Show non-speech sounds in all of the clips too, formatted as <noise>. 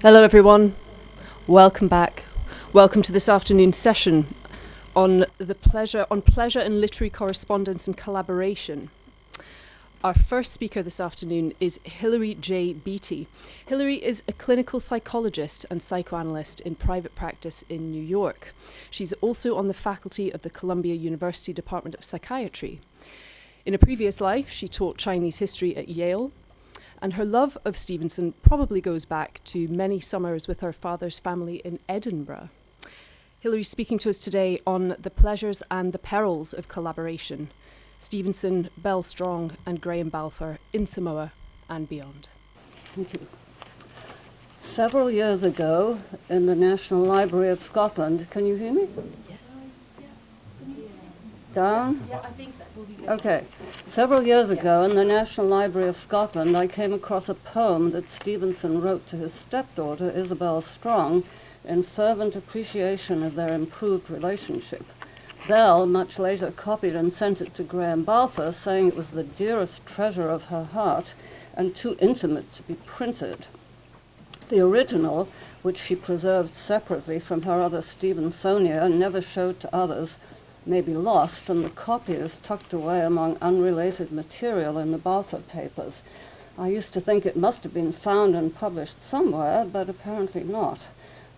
Hello, everyone. Welcome back. Welcome to this afternoon's session on the pleasure on pleasure and literary correspondence and collaboration. Our first speaker this afternoon is Hilary J. Beattie. Hilary is a clinical psychologist and psychoanalyst in private practice in New York. She's also on the faculty of the Columbia University Department of Psychiatry. In a previous life, she taught Chinese history at Yale and her love of Stevenson probably goes back to many summers with her father's family in Edinburgh. Hilary's speaking to us today on the pleasures and the perils of collaboration. Stevenson, Belle Strong, and Graham Balfour in Samoa and beyond. Thank you. Several years ago in the National Library of Scotland, can you hear me? Yes. Down? Yeah, I think Okay. Several years ago in the National Library of Scotland, I came across a poem that Stevenson wrote to his stepdaughter, Isabel Strong, in fervent appreciation of their improved relationship. Belle, much later, copied and sent it to Graham Balfour, saying it was the dearest treasure of her heart and too intimate to be printed. The original, which she preserved separately from her other Stevensoniana and never showed to others, may be lost, and the copy is tucked away among unrelated material in the Balfour papers. I used to think it must have been found and published somewhere, but apparently not.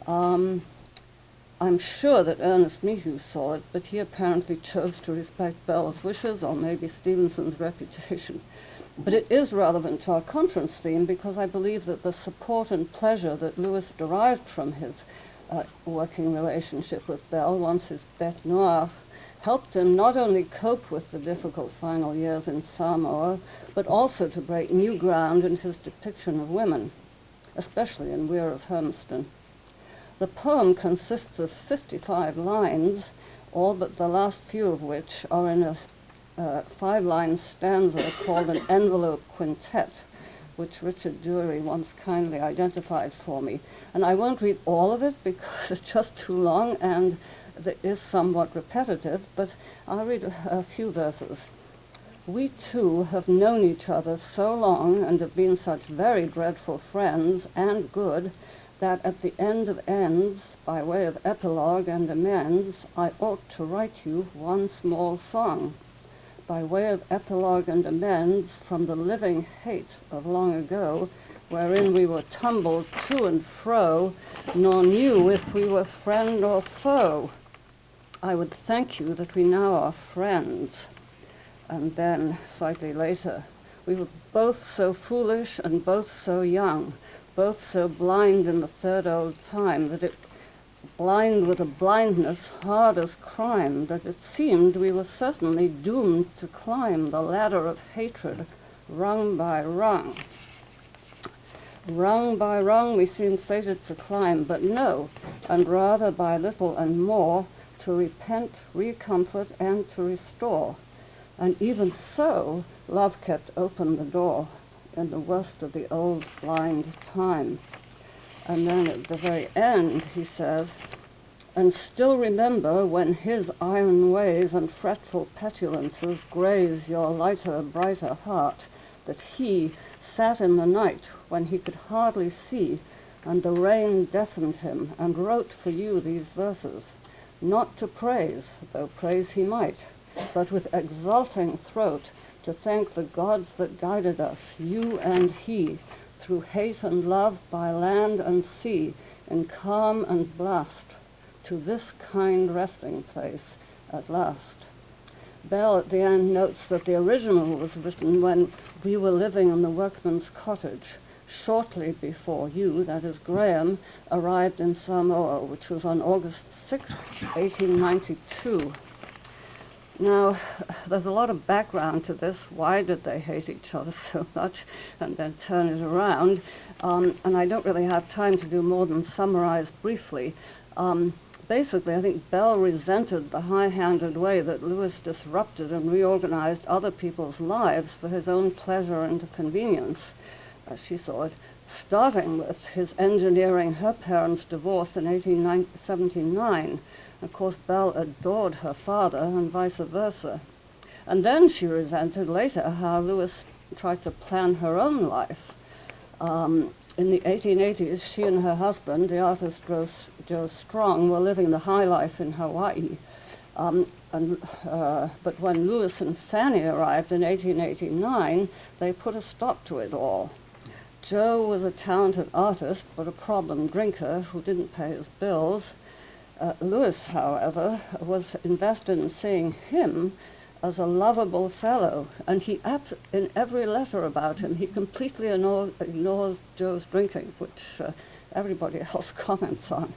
Um, I'm sure that Ernest Mehew saw it, but he apparently chose to respect Belle's wishes or maybe Stevenson's reputation. But it is relevant to our conference theme because I believe that the support and pleasure that Louis derived from his uh, working relationship with Belle once his bête noire helped him not only cope with the difficult final years in Samoa, but also to break new ground in his depiction of women, especially in Weir of Hermiston. The poem consists of 55 lines, all but the last few of which are in a uh, five-line stanza called an envelope quintet, which Richard Dury once kindly identified for me. And I won't read all of it because <laughs> it's just too long and that is somewhat repetitive, but I'll read a, a few verses. We two have known each other so long and have been such very dreadful friends and good that at the end of ends, by way of epilogue and amends, I ought to write you one small song. By way of epilogue and amends from the living hate of long ago, wherein we were tumbled to and fro, nor knew if we were friend or foe. I would thank you that we now are friends. And then, slightly later, we were both so foolish and both so young, both so blind in the third old time, that it blind with a blindness hard as crime, that it seemed we were certainly doomed to climb the ladder of hatred rung by rung. Rung by rung we seemed fated to climb, but no, and rather by little and more, to repent, recomfort, and to restore. And even so, love kept open the door in the worst of the old blind time. And then at the very end, he says, and still remember when his iron ways and fretful petulances graze your lighter, brighter heart, that he sat in the night when he could hardly see, and the rain deafened him, and wrote for you these verses not to praise, though praise he might, but with exulting throat to thank the gods that guided us, you and he, through hate and love by land and sea, in calm and blast, to this kind resting place at last. Bell at the end notes that the original was written when we were living in the workman's cottage, shortly before you, that is Graham, arrived in Samoa, which was on August 6, 1892. Now, there's a lot of background to this. Why did they hate each other <laughs> so much and then turn it around? Um, and I don't really have time to do more than summarize briefly. Um, basically, I think Bell resented the high-handed way that Louis disrupted and reorganized other people's lives for his own pleasure and convenience, as she saw it starting with his engineering her parents' divorce in 1879. Of course, Belle adored her father and vice versa. And then she resented later how Louis tried to plan her own life. Um, in the 1880s, she and her husband, the artist Joe, Strong, were living the high life in Hawaii. Um, and, uh, but when Louis and Fanny arrived in 1889, they put a stop to it all. Joe was a talented artist, but a problem drinker who didn't pay his bills. Uh, Louis, however, was invested in seeing him as a lovable fellow, and he, in every letter about him, he completely ignores, ignores Joe's drinking, which uh, everybody <laughs> else comments on.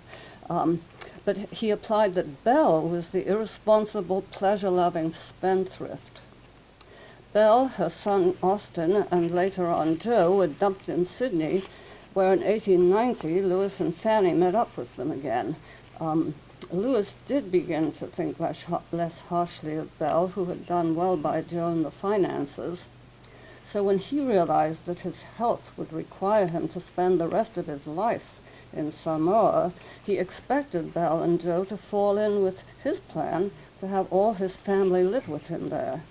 Um, but he applied that Belle was the irresponsible, pleasure-loving spendthrift. Belle, her son Austin, and later on Joe were dumped in Sydney, where in 1890 Louis and Fanny met up with them again. Um, Louis did begin to think less, less harshly of Belle, who had done well by Joe in the finances. So when he realized that his health would require him to spend the rest of his life in Samoa, he expected Belle and Joe to fall in with his plan to have all his family live with him there.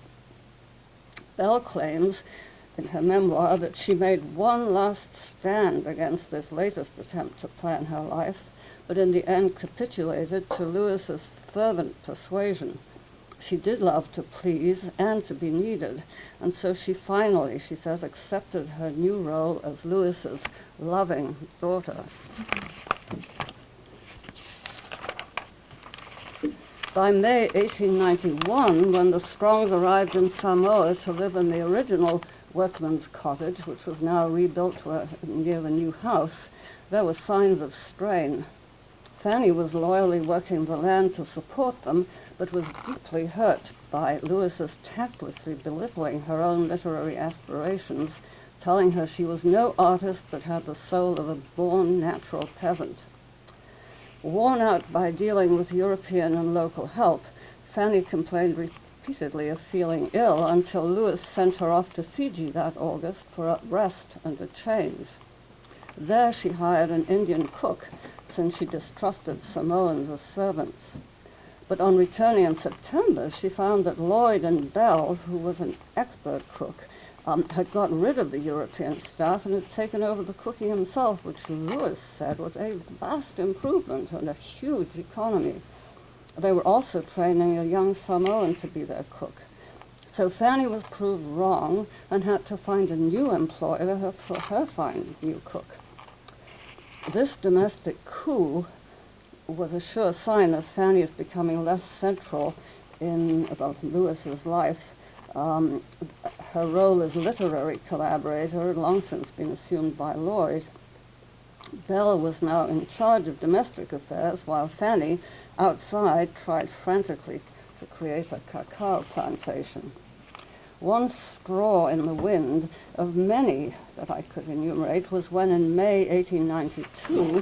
Belle claims in her memoir that she made one last stand against this latest attempt to plan her life but in the end capitulated to Louis's fervent persuasion. She did love to please and to be needed, and so she finally, she says, accepted her new role as Louis's loving daughter. By May 1891, when the Strongs arrived in Samoa to live in the original workman's cottage, which was now rebuilt near the new house, there were signs of strain. Fanny was loyally working the land to support them, but was deeply hurt by Louis's tactlessly belittling her own literary aspirations, telling her she was no artist but had the soul of a born natural peasant. Worn out by dealing with European and local help, Fanny complained repeatedly of feeling ill until Louis sent her off to Fiji that August for a rest and a change. There she hired an Indian cook since she distrusted Samoans as servants. But on returning in September, she found that Lloyd and Belle, who was an expert cook, um, had gotten rid of the European staff and had taken over the cooking himself, which Louis said was a vast improvement and a huge economy. They were also training a young Samoan to be their cook. So Fanny was proved wrong and had to find a new employer for her fine new cook. This domestic coup was a sure sign of Fanny's becoming less central in about Louis's life. Um, her role as literary collaborator had long since been assumed by Lloyd. Belle was now in charge of domestic affairs, while Fanny, outside, tried frantically to create a cacao plantation one straw in the wind of many that I could enumerate was when in May 1892,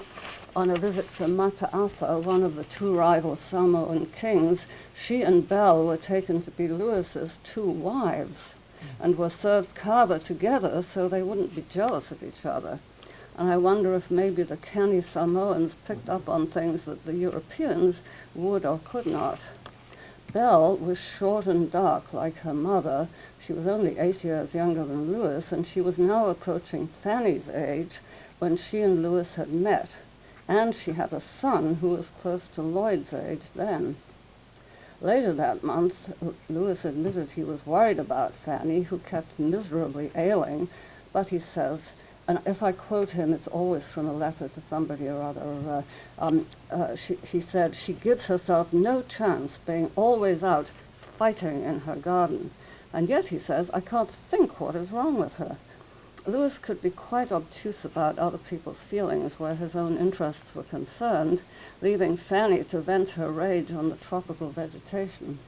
on a visit to Mataafa, one of the two rival Samoan kings, she and Belle were taken to be Louis's two wives and were served kava together so they wouldn't be jealous of each other. And I wonder if maybe the canny Samoans picked up on things that the Europeans would or could not. Belle was short and dark like her mother, she was only eight years younger than Louis, and she was now approaching Fanny's age when she and Louis had met. And she had a son who was close to Lloyd's age then. Later that month, Louis admitted he was worried about Fanny, who kept miserably ailing, but he says, and if I quote him, it's always from a letter to somebody or other. Uh, um, uh, she, he said, she gives herself no chance, being always out fighting in her garden. And yet, he says, I can't think what is wrong with her. Louis could be quite obtuse about other people's feelings where his own interests were concerned, leaving Fanny to vent her rage on the tropical vegetation.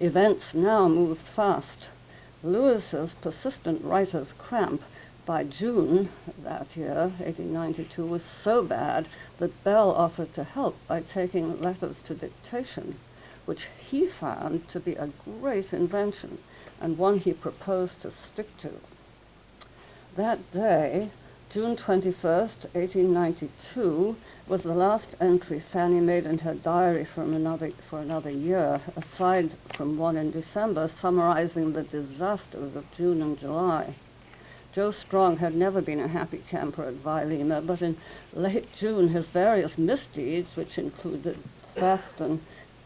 Events now moved fast. Louis's persistent writer's cramp by June that year, 1892, was so bad that Belle offered to help by taking letters to dictation which he found to be a great invention and one he proposed to stick to. That day, June 21st, 1892, was the last entry Fanny made in her diary for another, for another year, aside from one in December summarizing the disasters of June and July. Joe Strong had never been a happy camper at Vailima, but in late June his various misdeeds, which included theft and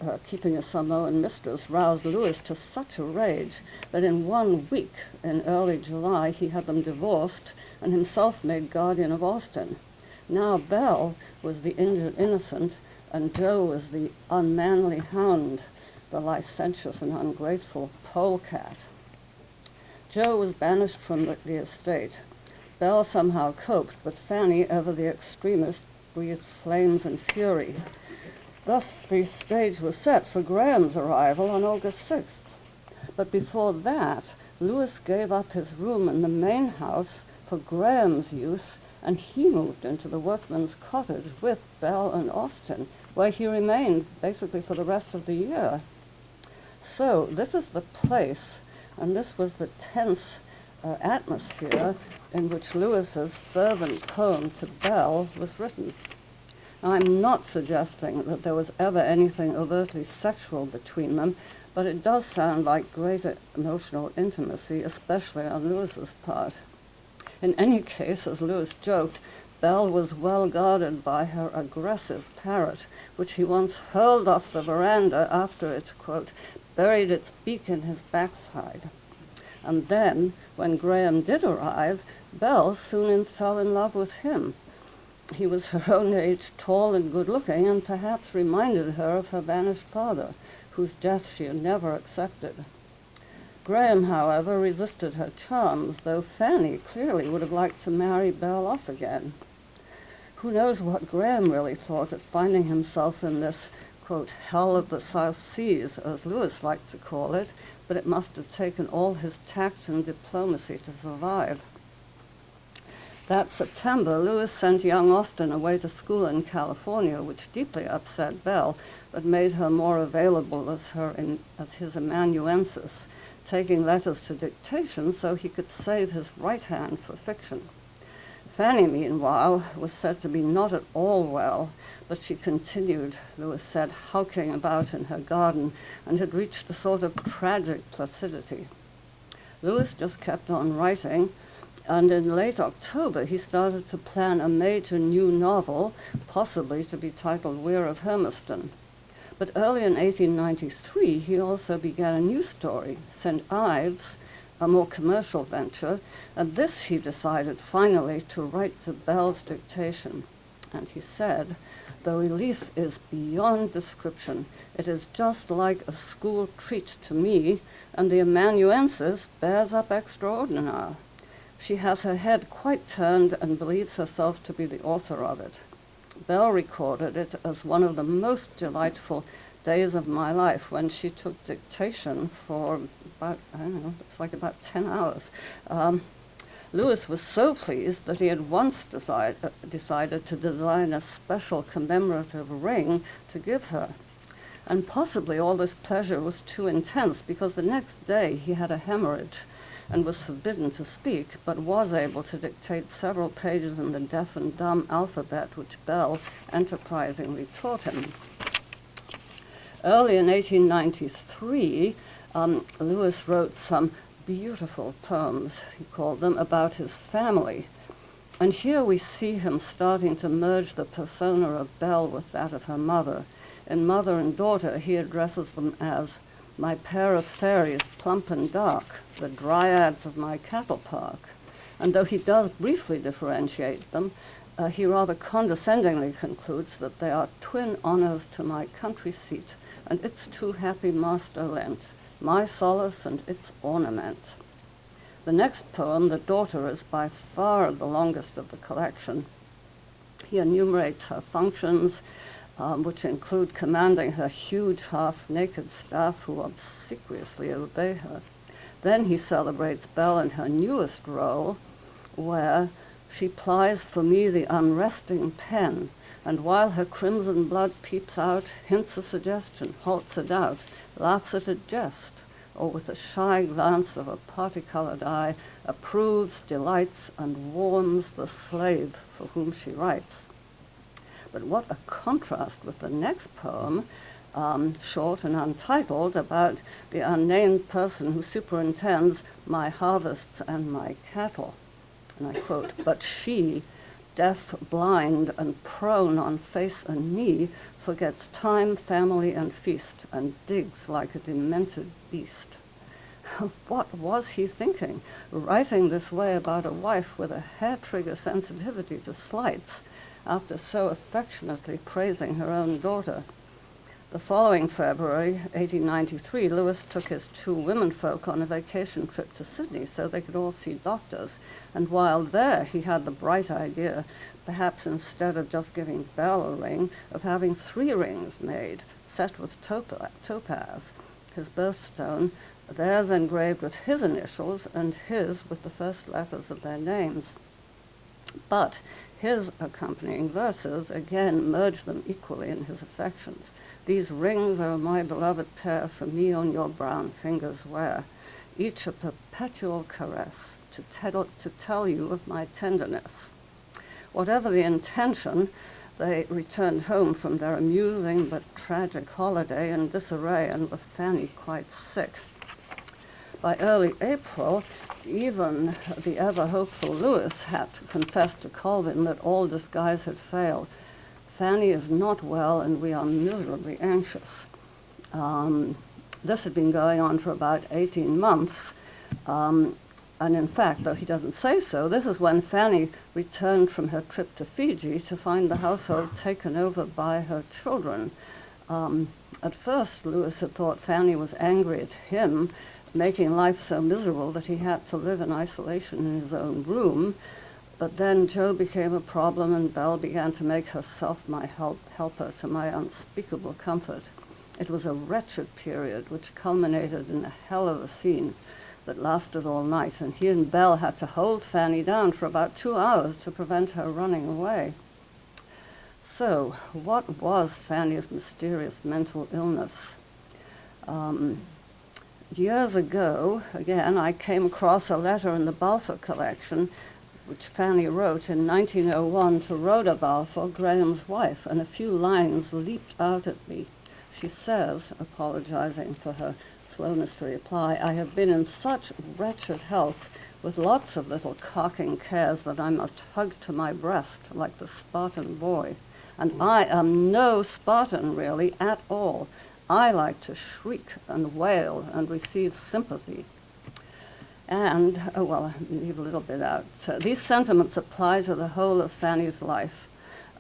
uh, keeping a Samoan mistress, roused Louis to such a rage that in one week, in early July, he had them divorced and himself made guardian of Austin. Now Belle was the injured innocent, and Joe was the unmanly hound, the licentious and ungrateful polecat. Joe was banished from the, the estate. Belle somehow coped, but Fanny, ever the extremist, breathed flames and fury. Thus, the stage was set for Graham's arrival on August 6th. But before that, Louis gave up his room in the main house for Graham's use, and he moved into the workman's cottage with Belle and Austin, where he remained basically for the rest of the year. So this is the place and this was the tense uh, atmosphere in which Louis's fervent poem to Belle was written. I'm not suggesting that there was ever anything overtly sexual between them, but it does sound like greater emotional intimacy, especially on Louis's part. In any case, as Louis joked, Belle was well guarded by her aggressive parrot, which he once hurled off the veranda after it, quote, buried its beak in his backside. And then, when Graham did arrive, Belle soon fell in love with him. He was her <laughs> own age, tall and good-looking, and perhaps reminded her of her vanished father, whose death she had never accepted. Graham, however, resisted her charms, though Fanny clearly would have liked to marry Belle off again. Who knows what Graham really thought at finding himself in this quote, hell of the South Seas, as Louis liked to call it, but it must have taken all his tact and diplomacy to survive. That September, Louis sent young Austin away to school in California, which deeply upset Belle, but made her more available as, her in, as his amanuensis, taking letters to dictation so he could save his right hand for fiction. Fanny, meanwhile, was said to be not at all well, but she continued, Louis said, hulking about in her garden and had reached a sort of tragic placidity. Louis just kept on writing, and in late October he started to plan a major new novel, possibly to be titled Weir of Hermiston. But early in 1893 he also began a new story, St. Ives, a more commercial venture, and this he decided finally to write to Belle's dictation. And he said, the relief is beyond description. It is just like a school treat to me, and the amanuensis bears up extraordinary. She has her head quite turned and believes herself to be the author of it. Belle recorded it as one of the most delightful days of my life when she took dictation for about, I don't know, it's like about 10 hours. Um, Louis was so pleased that he had once decide, uh, decided to design a special commemorative ring to give her. And possibly all this pleasure was too intense because the next day he had a hemorrhage and was forbidden to speak, but was able to dictate several pages in the deaf and dumb alphabet which Belle enterprisingly taught him. Early in 1893, um, Louis wrote some beautiful poems, he called them, about his family. And here we see him starting to merge the persona of Bell with that of her mother. In Mother and Daughter, he addresses them as my pair of fairies, plump and dark, the dryads of my cattle park. And though he does briefly differentiate them, uh, he rather condescendingly concludes that they are twin honors to my country seat, and its too happy master lent my solace and its ornament. The next poem, The Daughter, is by far the longest of the collection. He enumerates her functions, um, which include commanding her huge half-naked staff who obsequiously obey her. Then he celebrates Belle in her newest role, where she plies for me the unresting pen, and while her crimson blood peeps out, hints a suggestion, halts a doubt, laughs at a jest, or with a shy glance of a party-colored eye, approves, delights, and warms the slave for whom she writes. But what a contrast with the next poem, um, short and untitled, about the unnamed person who superintends my harvests and my cattle. and I quote, but she, deaf, blind, and prone on face and knee, forgets time, family, and feast, and digs like a demented beast. <laughs> what was he thinking, writing this way about a wife with a hair-trigger sensitivity to slights after so affectionately praising her own daughter? The following February, 1893, Louis took his two womenfolk on a vacation trip to Sydney so they could all see doctors. And while there, he had the bright idea perhaps instead of just giving Belle a ring, of having three rings made, set with topaz, his birthstone, theirs engraved with his initials and his with the first letters of their names. But his accompanying verses again merged them equally in his affections. These rings, O my beloved pair, for me on your brown fingers wear, each a perpetual caress to tell, to tell you of my tenderness. Whatever the intention, they returned home from their amusing but tragic holiday in disarray and with Fanny quite sick. By early April, even the ever hopeful Louis had to confess to Colvin that all disguise had failed. Fanny is not well and we are miserably anxious. Um, this had been going on for about 18 months. Um, and in fact, though he doesn't say so, this is when Fanny returned from her trip to Fiji to find the household taken over by her children. Um, at first, Louis had thought Fanny was angry at him, making life so miserable that he had to live in isolation in his own room. But then Joe became a problem, and Belle began to make herself my help, helper to my unspeakable comfort. It was a wretched period which culminated in a hell of a scene that lasted all night, and he and Belle had to hold Fanny down for about two hours to prevent her running away. So, what was Fanny's mysterious mental illness? Um, years ago, again, I came across a letter in the Balfour collection which Fanny wrote in 1901 to Rhoda Balfour, Graham's wife, and a few lines leaped out at me. She says, apologizing for her slowness to reply, I have been in such wretched health with lots of little carking cares that I must hug to my breast like the Spartan boy. And I am no Spartan, really, at all. I like to shriek and wail and receive sympathy. And, oh well, leave a little bit out. So these sentiments apply to the whole of Fanny's life.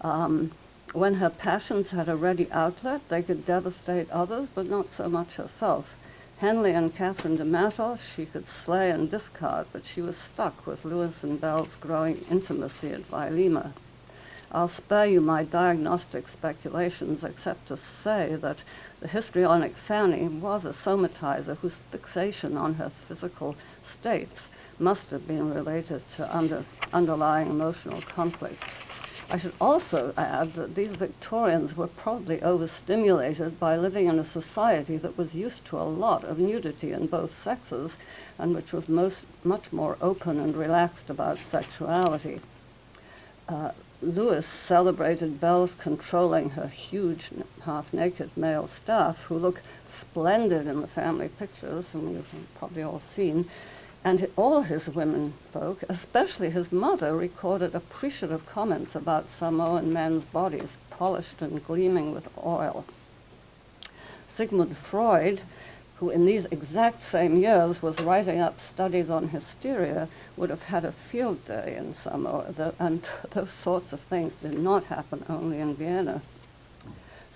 Um, when her passions had a ready outlet, they could devastate others, but not so much herself. Henley and Katharine de Mattos she could slay and discard, but she was stuck with Louis and Belle's growing intimacy at Vailima. I'll spare you my diagnostic speculations except to say that the histrionic Fanny was a somatizer whose fixation on her physical states must have been related to under, underlying emotional conflicts. I should also add that these Victorians were probably overstimulated by living in a society that was used to a lot of nudity in both sexes and which was most, much more open and relaxed about sexuality. Uh, Louis celebrated Belle's controlling her huge half-naked male staff who look splendid in the family pictures, and you've probably all seen, and all his women folk, especially his mother, recorded appreciative comments about Samoan men's bodies, polished and gleaming with oil. Sigmund Freud, who in these exact same years was writing up studies on hysteria, would have had a field day in Samoa, and <laughs> those sorts of things did not happen only in Vienna.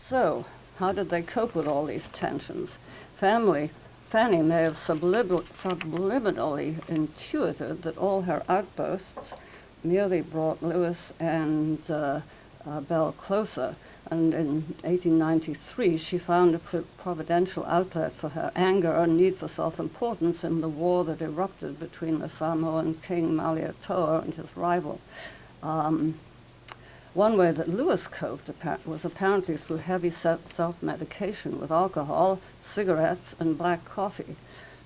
So, how did they cope with all these tensions? Family Fanny may have subliminally intuited that all her outbursts merely brought Louis and uh, uh, Belle closer. And in 1893, she found a providential outlet for her anger and need for self-importance in the war that erupted between the Samoan king Malietoa and his rival. Um, one way that Louis coped was apparently through heavy self-medication with alcohol, cigarettes, and black coffee.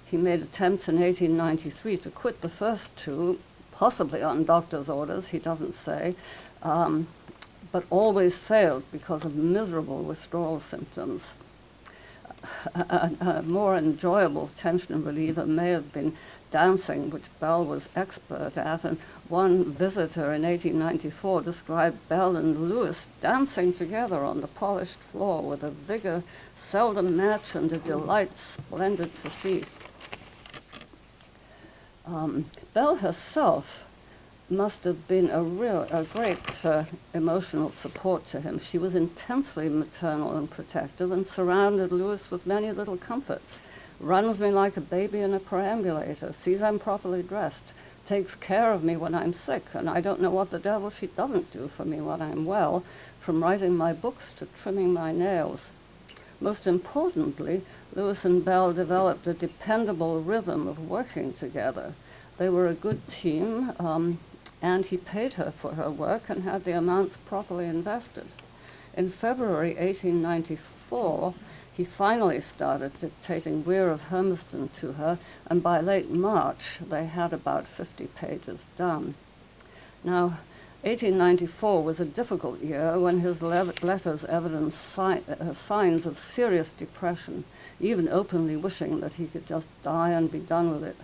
He made attempts in 1893 to quit the first two, possibly on doctor's orders, he doesn't say, um, but always failed because of miserable withdrawal symptoms. A, a, a more enjoyable tension reliever may have been dancing, which Belle was expert at, and one visitor in 1894 described Belle and Louis dancing together on the polished floor with a vigor seldom matched and a delight splendid to see. Um, Belle herself must have been a real, a great uh, emotional support to him. She was intensely maternal and protective and surrounded Louis with many little comforts. Runs me like a baby in a perambulator, sees I'm properly dressed, takes care of me when I'm sick, and I don't know what the devil she doesn't do for me when I'm well, from writing my books to trimming my nails. Most importantly, Louis and Belle developed a dependable rhythm of working together. They were a good team, um, and he paid her for her work and had the amounts properly invested. In February 1894, he finally started dictating Weir of Hermiston to her, and by late March, they had about 50 pages done. Now, 1894 was a difficult year when his le letters evidenced si uh, signs of serious depression, even openly wishing that he could just die and be done with it.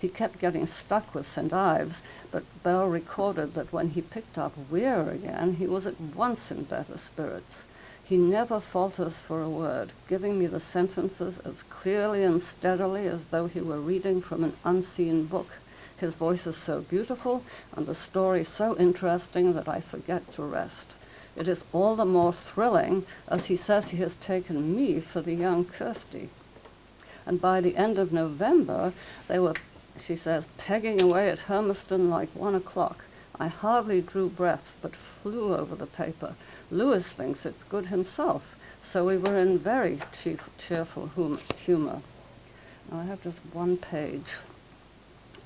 He kept getting stuck with St. Ives, but Belle recorded that when he picked up Weir again, he was at once in better spirits. He never falters for a word, giving me the sentences as clearly and steadily as though he were reading from an unseen book. His voice is so beautiful and the story so interesting that I forget to rest. It is all the more thrilling as he says he has taken me for the young Kirsty. And by the end of November, they were she says, pegging away at Hermiston like one o'clock. I hardly drew breath, but flew over the paper. Louis thinks it's good himself, so we were in very chief, cheerful hum humor. Now I have just one page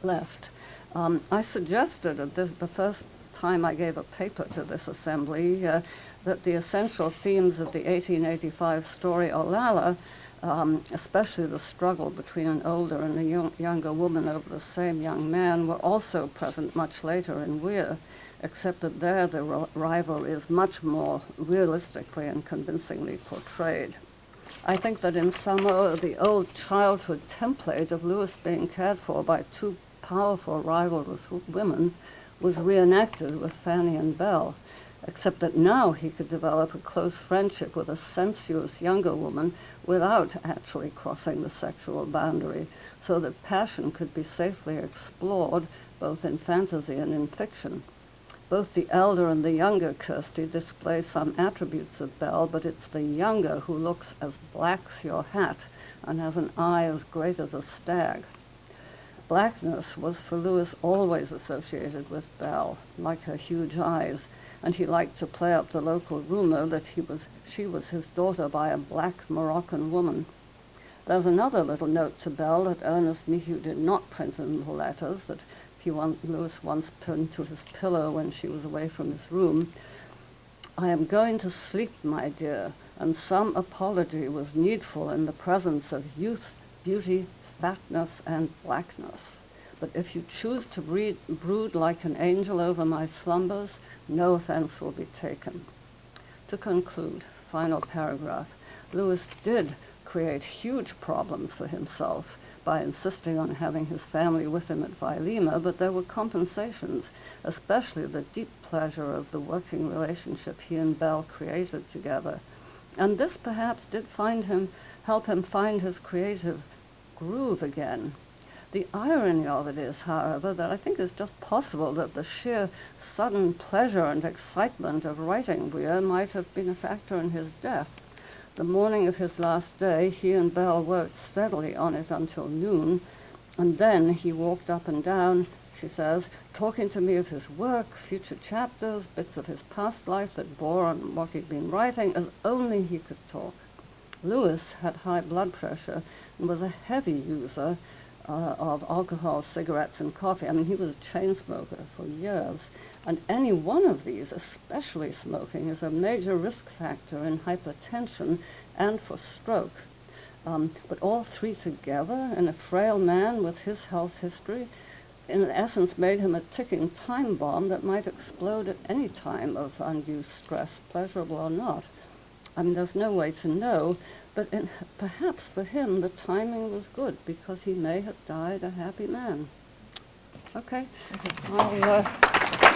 left. Um, I suggested at this, the first time I gave a paper to this assembly uh, that the essential themes of the 1885 story Olalla um, especially the struggle between an older and a young, younger woman over the same young man, were also present much later in Weir, except that there the rivalry is much more realistically and convincingly portrayed. I think that in Samoa, the old childhood template of Louis being cared for by two powerful rivalrous women was reenacted with Fanny and Belle, except that now he could develop a close friendship with a sensuous younger woman without actually crossing the sexual boundary, so that passion could be safely explored both in fantasy and in fiction. Both the elder and the younger Kirsty display some attributes of Belle, but it's the younger who looks as black's your hat and has an eye as great as a stag. Blackness was for Louis always associated with Belle, like her huge eyes, and he liked to play up the local rumor that he was, she was his daughter by a black Moroccan woman. There's another little note to Belle that Ernest Mehew did not print in the letters that he want, Louis once pinned to his pillow when she was away from his room. I am going to sleep, my dear, and some apology was needful in the presence of youth, beauty, fatness, and blackness. But if you choose to breed, brood like an angel over my slumbers, no offense will be taken. To conclude, final paragraph, Louis did create huge problems for himself by insisting on having his family with him at Vailima, but there were compensations, especially the deep pleasure of the working relationship he and Belle created together. And this perhaps did find him, help him find his creative groove again. The irony of it is, however, that I think it's just possible that the sheer sudden pleasure and excitement of writing Weir might have been a factor in his death. The morning of his last day, he and Belle worked steadily on it until noon, and then he walked up and down, she says, talking to me of his work, future chapters, bits of his past life that bore on what he'd been writing, as only he could talk. Louis had high blood pressure and was a heavy user uh, of alcohol, cigarettes, and coffee. I mean, he was a chain smoker for years. And any one of these, especially smoking, is a major risk factor in hypertension and for stroke. Um, but all three together in a frail man with his health history, in essence, made him a ticking time bomb that might explode at any time of undue stress, pleasurable or not. I mean, there's no way to know, But in, perhaps for him the timing was good because he may have died a happy man. Okay. I'll, uh,